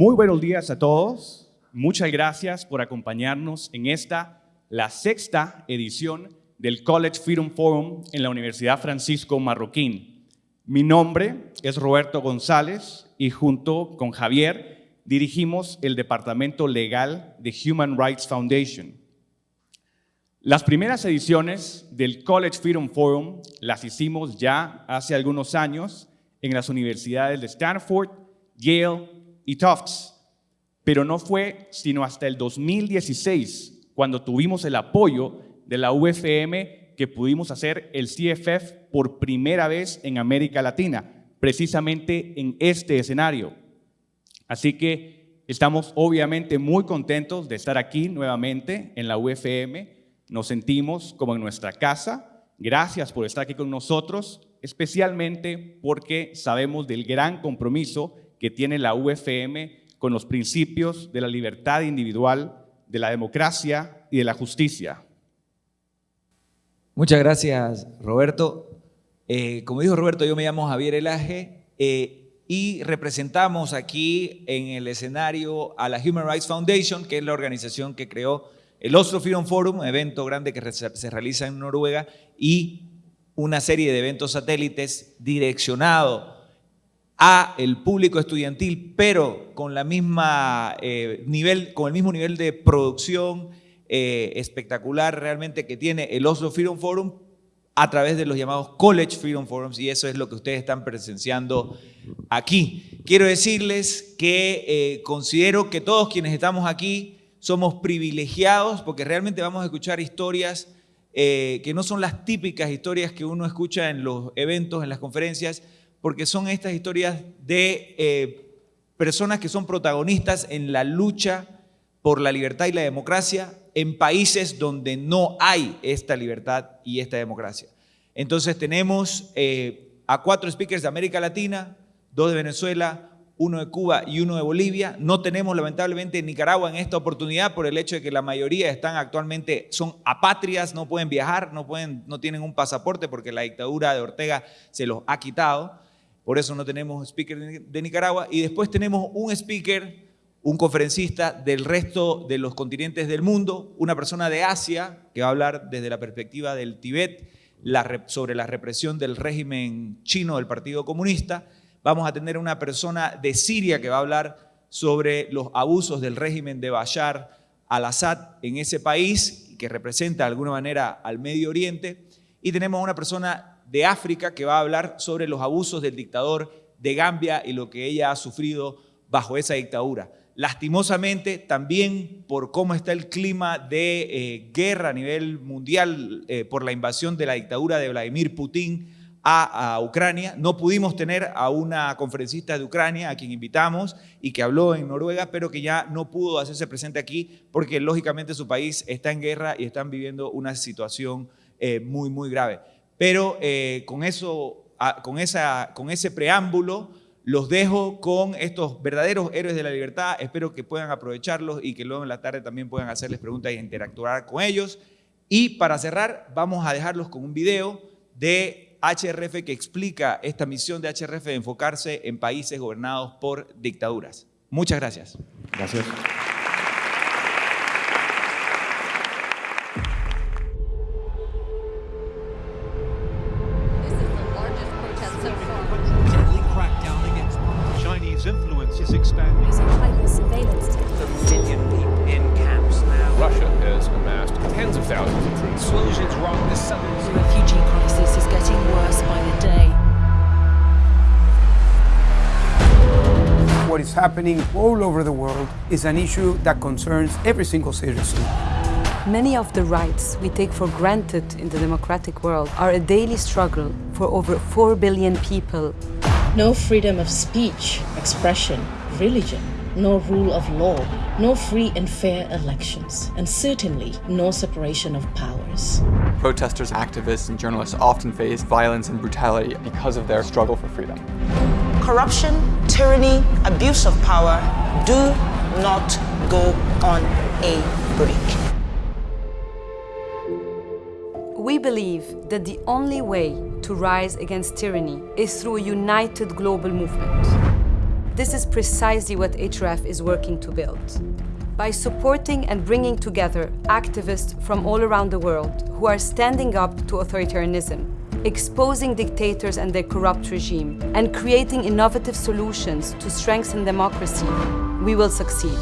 Muy buenos días a todos. Muchas gracias por acompañarnos en esta, la sexta edición del College Freedom Forum en la Universidad Francisco Marroquín. Mi nombre es Roberto González y junto con Javier dirigimos el Departamento Legal de Human Rights Foundation. Las primeras ediciones del College Freedom Forum las hicimos ya hace algunos años en las universidades de Stanford, Yale y Tufts, pero no fue sino hasta el 2016 cuando tuvimos el apoyo de la UFM que pudimos hacer el CFF por primera vez en América Latina, precisamente en este escenario. Así que estamos obviamente muy contentos de estar aquí nuevamente en la UFM. Nos sentimos como en nuestra casa. Gracias por estar aquí con nosotros, especialmente porque sabemos del gran compromiso que tiene la UFM con los principios de la libertad individual, de la democracia y de la justicia. Muchas gracias, Roberto. Eh, como dijo Roberto, yo me llamo Javier Elaje eh, y representamos aquí en el escenario a la Human Rights Foundation, que es la organización que creó el Oslo Freedom Forum, un evento grande que se realiza en Noruega, y una serie de eventos satélites direccionado a el público estudiantil, pero con, la misma, eh, nivel, con el mismo nivel de producción eh, espectacular realmente que tiene el Oslo Freedom Forum a través de los llamados College Freedom Forums y eso es lo que ustedes están presenciando aquí. Quiero decirles que eh, considero que todos quienes estamos aquí somos privilegiados porque realmente vamos a escuchar historias que no son las típicas historias que uno escucha en los eventos, en las conferencias, porque son estas historias de personas que son protagonistas en la lucha por la libertad y la democracia en países donde no hay esta libertad y esta democracia. Entonces tenemos eh, a cuatro speakers de América Latina, dos de Venezuela, uno de Cuba y uno de Bolivia. No tenemos lamentablemente Nicaragua en esta oportunidad por el hecho de que la mayoría están actualmente, son apatrias, no pueden viajar, no, pueden, no tienen un pasaporte porque la dictadura de Ortega se los ha quitado. Por eso no tenemos speaker de Nicaragua. Y después tenemos un speaker un conferencista del resto de los continentes del mundo, una persona de Asia que va a hablar desde la perspectiva del Tibet sobre la represión del régimen chino del Partido Comunista. Vamos a tener una persona de Siria que va a hablar sobre los abusos del régimen de Bashar al-Assad en ese país, que representa de alguna manera al Medio Oriente. Y tenemos una persona de África que va a hablar sobre los abusos del dictador de Gambia y lo que ella ha sufrido bajo esa dictadura. Lastimosamente, también por cómo está el clima de eh, guerra a nivel mundial eh, por la invasión de la dictadura de Vladimir Putin a, Ucrania, no pudimos tener a una conferencista de Ucrania a quien invitamos y que habló en Noruega, pero que ya no pudo hacerse presente aquí porque lógicamente su país está en guerra y están viviendo una situación eh, muy, muy grave. Pero con, eso, con, con ese preámbulo, los dejo con estos verdaderos héroes de la libertad. Espero que puedan aprovecharlos y que luego en la tarde también puedan hacerles preguntas e interactuar con ellos. Y para cerrar, vamos a dejarlos con un video de HRF que explica esta misión de HRF de enfocarse en países gobernados por dictaduras. Muchas gracias. Gracias. Happening all over the world is an issue that concerns every single citizen. Many of the rights we take for granted in the democratic world are a daily struggle for over 4 billion people. No freedom of speech, expression, religion, no rule of law, no free and fair elections, and certainly no separation of powers. Protesters, activists, and journalists often face violence and brutality because of their struggle for freedom corruption, tyranny, abuse of power do not go on a break. We believe that the only way to rise against tyranny is through a united global movement. this is precisely what HRF is working to build. By supporting and bringing together activists from all around the world who are standing up to authoritarianism, exposing dictators and their corrupt regime, and creating innovative solutions to strengthen democracy, we will succeed.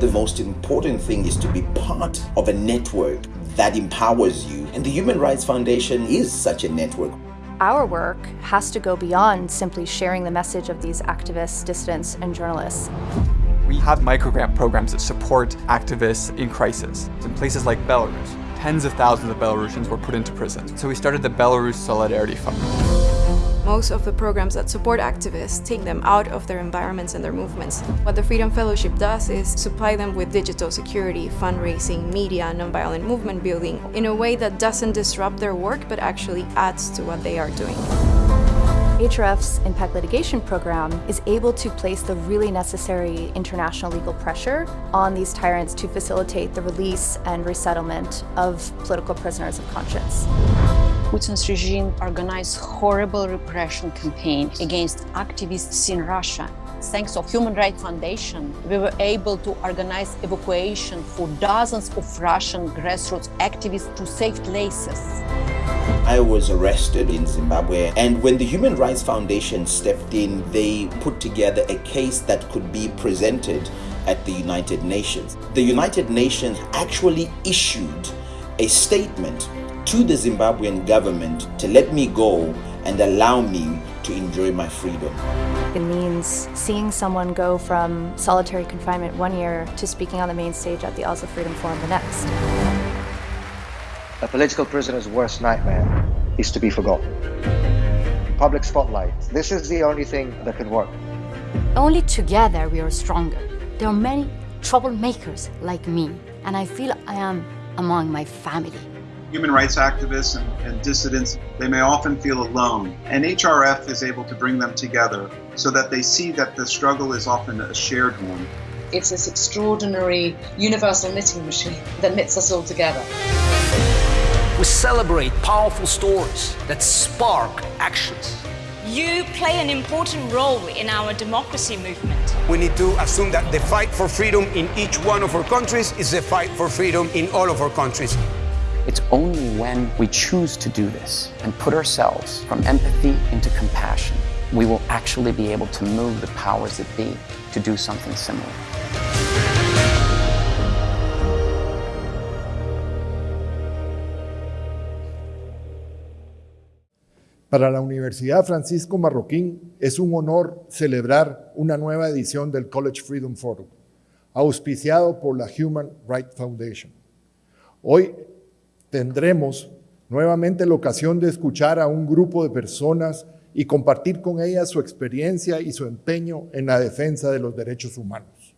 The most important thing is to be part of a network that empowers you, and the Human Rights Foundation is such a network. Our work has to go beyond simply sharing the message of these activists, dissidents, and journalists. We have microgrant programs that support activists in crisis. In places like Belarus, tens of thousands of Belarusians were put into prison. So we started the Belarus Solidarity Fund. Most of the programs that support activists take them out of their environments and their movements. What the Freedom Fellowship does is supply them with digital security, fundraising, media, nonviolent movement building in a way that doesn't disrupt their work but actually adds to what they are doing. HRF's Impact Litigation Program is able to place the really necessary international legal pressure on these tyrants to facilitate the release and resettlement of political prisoners of conscience. Putin's regime organized horrible repression campaign against activists in Russia. Thanks to Human Rights Foundation, we were able to organize evacuation for dozens of Russian grassroots activists to safe places. I was arrested in Zimbabwe, and when the Human Rights Foundation stepped in, they put together a case that could be presented at the United Nations. The United Nations actually issued a statement to the Zimbabwean government to let me go and allow me to enjoy my freedom. It means seeing someone go from solitary confinement one year to speaking on the main stage at the Oslo Freedom Forum the next. A political prisoner's worst nightmare is to be forgotten. Public spotlight. This is the only thing that can work. Only together we are stronger. There are many troublemakers like me, and I feel I am among my family. Human rights activists and, and dissidents, they may often feel alone, and HRF is able to bring them together so that they see that the struggle is often a shared one. It's this extraordinary universal knitting machine that knits us all together. We celebrate powerful stories that spark actions. You play an important role in our democracy movement. We need to assume that the fight for freedom in each one of our countries is the fight for freedom in all of our countries. It's only when we choose to do this and put ourselves from empathy into compassion, we will actually be able to move the powers that be to do something similar. Para la Universidad Francisco Marroquín es un honor celebrar una nueva edición del College Freedom Forum, auspiciado por la Human Rights Foundation. Hoy tendremos nuevamente la ocasión de escuchar a un grupo de personas y compartir con ellas su experiencia y su empeño en la defensa de los derechos humanos.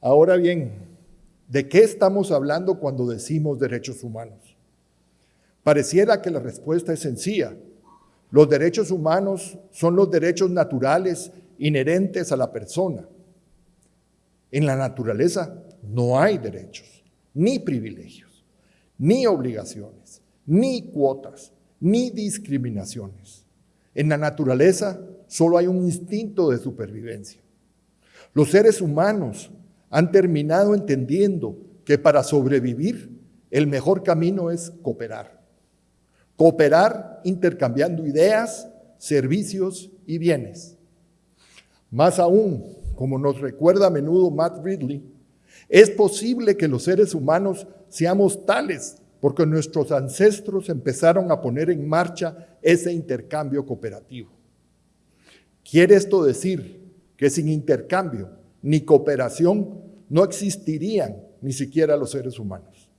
Ahora bien, ¿de qué estamos hablando cuando decimos derechos humanos? Pareciera que la respuesta es sencilla. Los derechos humanos son los derechos naturales inherentes a la persona. En la naturaleza no hay derechos, ni privilegios, ni obligaciones, ni cuotas, ni discriminaciones. En la naturaleza solo hay un instinto de supervivencia. Los seres humanos han terminado entendiendo que para sobrevivir el mejor camino es cooperar. Cooperar intercambiando ideas, servicios y bienes. Más aún, como nos recuerda a menudo Matt Ridley, es posible que los seres humanos seamos tales porque nuestros ancestros empezaron a poner en marcha ese intercambio cooperativo. Quiere esto decir que sin intercambio ni cooperación no existirían ni siquiera los seres humanos.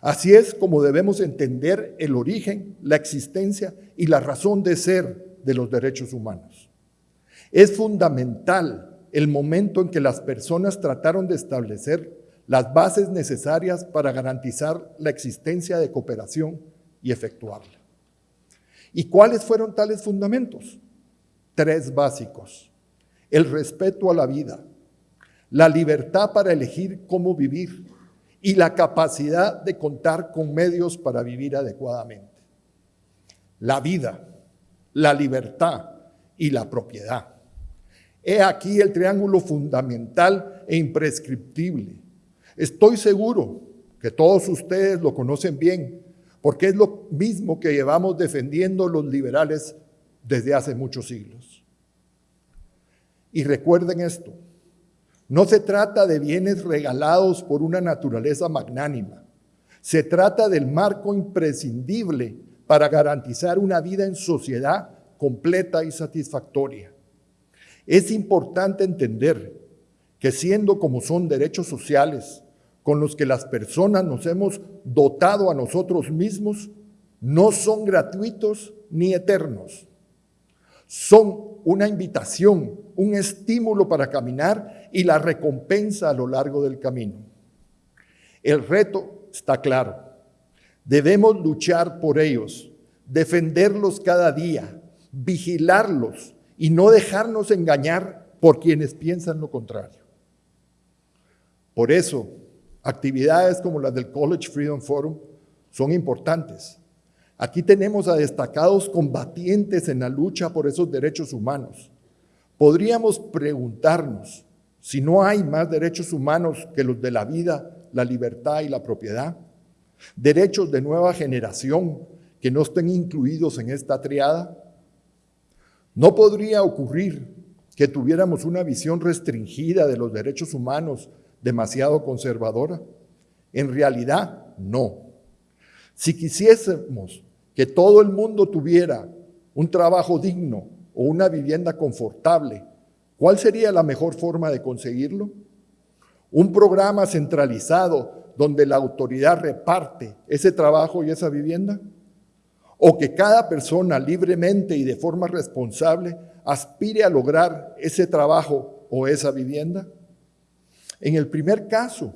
Así es como debemos entender el origen, la existencia y la razón de ser de los derechos humanos. Es fundamental el momento en que las personas trataron de establecer las bases necesarias para garantizar la existencia de cooperación y efectuarla. ¿Y cuáles fueron tales fundamentos? Tres básicos. El respeto a la vida, la libertad para elegir cómo vivir y la capacidad de contar con medios para vivir adecuadamente. La vida, la libertad y la propiedad. He aquí el triángulo fundamental e imprescriptible. Estoy seguro que todos ustedes lo conocen bien, porque es lo mismo que llevamos defendiendo los liberales desde hace muchos siglos. Y recuerden esto, no se trata de bienes regalados por una naturaleza magnánima, se trata del marco imprescindible para garantizar una vida en sociedad completa y satisfactoria. Es importante entender que siendo como son derechos sociales con los que las personas nos hemos dotado a nosotros mismos, no son gratuitos ni eternos. Son una invitación, un estímulo para caminar y la recompensa a lo largo del camino. El reto está claro. Debemos luchar por ellos, defenderlos cada día, vigilarlos y no dejarnos engañar por quienes piensan lo contrario. Por eso, actividades como las del College Freedom Forum son importantes. Aquí tenemos a destacados combatientes en la lucha por esos derechos humanos. Podríamos preguntarnos si no hay más derechos humanos que los de la vida, la libertad y la propiedad. Derechos de nueva generación que no estén incluidos en esta triada. No podría ocurrir que tuviéramos una visión restringida de los derechos humanos demasiado conservadora. En realidad, no. Si quisiésemos que todo el mundo tuviera un trabajo digno o una vivienda confortable, ¿cuál sería la mejor forma de conseguirlo? Un programa centralizado donde la autoridad reparte ese trabajo y esa vivienda o que cada persona libremente y de forma responsable aspire a lograr ese trabajo o esa vivienda? En el primer caso,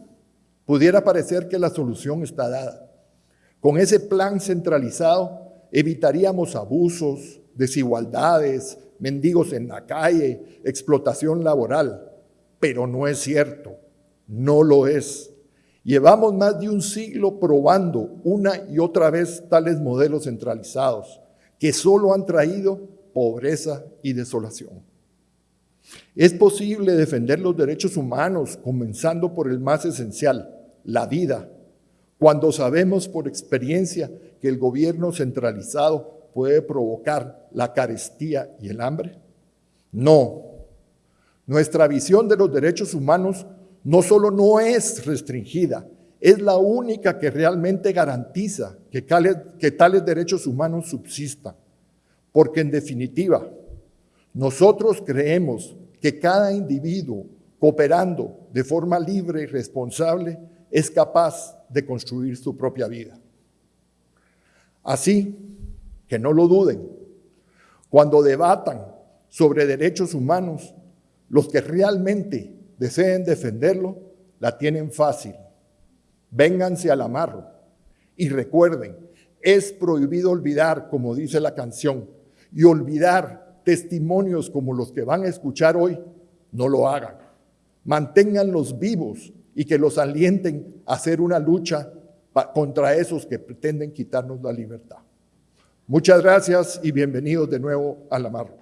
pudiera parecer que la solución está dada. Con ese plan centralizado evitaríamos abusos, desigualdades, mendigos en la calle, explotación laboral, pero no es cierto, no lo es. Llevamos más de un siglo probando una y otra vez tales modelos centralizados que solo han traído pobreza y desolación. Es posible defender los derechos humanos, comenzando por el más esencial, la vida, cuando sabemos por experiencia que el gobierno centralizado puede provocar la carestía y el hambre? No. Nuestra visión de los derechos humanos no solo no es restringida, es la única que realmente garantiza que, que tales derechos humanos subsistan. Porque en definitiva, nosotros creemos que cada individuo cooperando de forma libre y responsable es capaz de construir su propia vida. Así que no lo duden, cuando debatan sobre derechos humanos, los que realmente deseen defenderlo, la tienen fácil. Vénganse al amarro y recuerden, es prohibido olvidar, como dice la canción, y olvidar testimonios como los que van a escuchar hoy, no lo hagan. Manténganlos vivos y que los alienten a hacer una lucha contra esos que pretenden quitarnos la libertad. Muchas gracias y bienvenidos de nuevo al amarro.